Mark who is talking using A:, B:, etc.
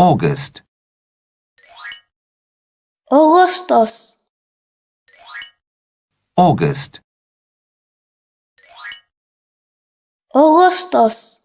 A: August.
B: Augustus.
A: August.
B: Augustus.